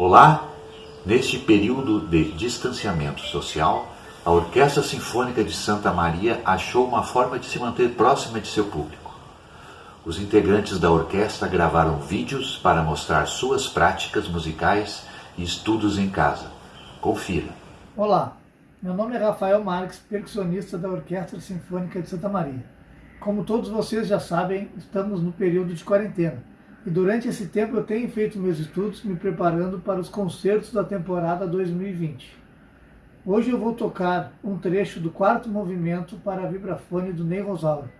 Olá! Neste período de distanciamento social, a Orquestra Sinfônica de Santa Maria achou uma forma de se manter próxima de seu público. Os integrantes da orquestra gravaram vídeos para mostrar suas práticas musicais e estudos em casa. Confira. Olá, meu nome é Rafael Marques, percussionista da Orquestra Sinfônica de Santa Maria. Como todos vocês já sabem, estamos no período de quarentena. E durante esse tempo eu tenho feito meus estudos me preparando para os concertos da temporada 2020. Hoje eu vou tocar um trecho do quarto movimento para vibrafone do Ney Rosauro.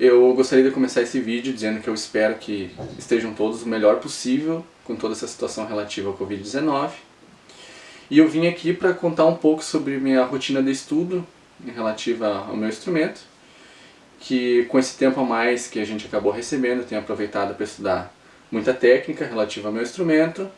Eu gostaria de começar esse vídeo dizendo que eu espero que estejam todos o melhor possível com toda essa situação relativa ao Covid-19. E eu vim aqui para contar um pouco sobre minha rotina de estudo relativa ao meu instrumento, que com esse tempo a mais que a gente acabou recebendo, eu tenho aproveitado para estudar muita técnica relativa ao meu instrumento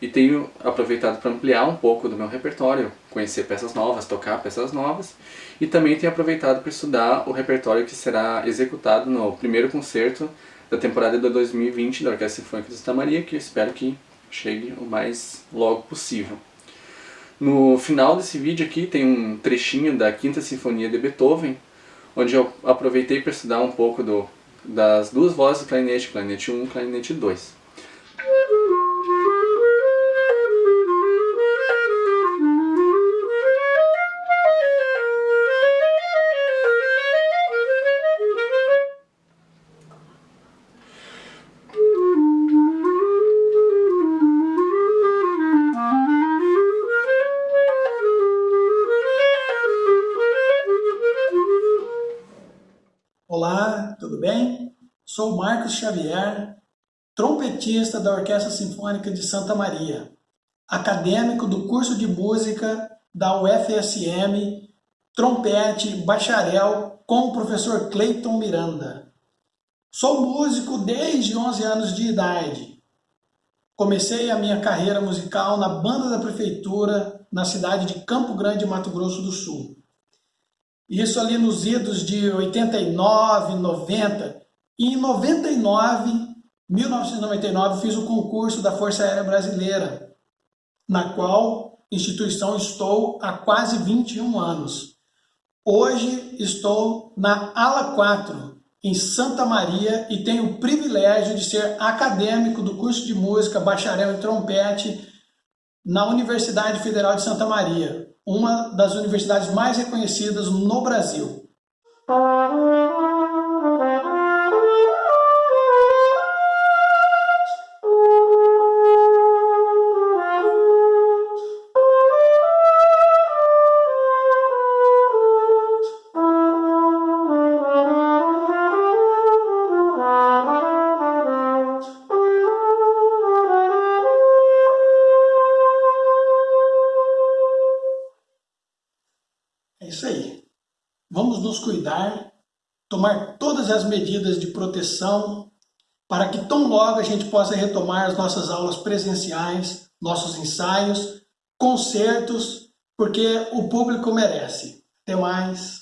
e tenho aproveitado para ampliar um pouco do meu repertório, conhecer peças novas, tocar peças novas e também tenho aproveitado para estudar o repertório que será executado no primeiro concerto da temporada de 2020 da Orquestra Sinfônica de Santa Maria, que eu espero que chegue o mais logo possível. No final desse vídeo aqui tem um trechinho da Quinta Sinfonia de Beethoven, onde eu aproveitei para estudar um pouco do, das duas vozes do clarinete, clarinete 1 e clarinete 2. Olá, tudo bem? Sou Marcos Xavier, trompetista da Orquestra Sinfônica de Santa Maria, acadêmico do curso de música da UFSM, trompete bacharel com o professor Cleiton Miranda. Sou músico desde 11 anos de idade. Comecei a minha carreira musical na banda da prefeitura na cidade de Campo Grande, Mato Grosso do Sul. Isso ali nos idos de 89, 90. E em 99, 1999, fiz o concurso da Força Aérea Brasileira, na qual instituição estou há quase 21 anos. Hoje estou na ala 4, em Santa Maria, e tenho o privilégio de ser acadêmico do curso de música bacharel em trompete na Universidade Federal de Santa Maria, uma das universidades mais reconhecidas no Brasil. Nos cuidar, tomar todas as medidas de proteção para que tão logo a gente possa retomar as nossas aulas presenciais, nossos ensaios, concertos, porque o público merece. Até mais!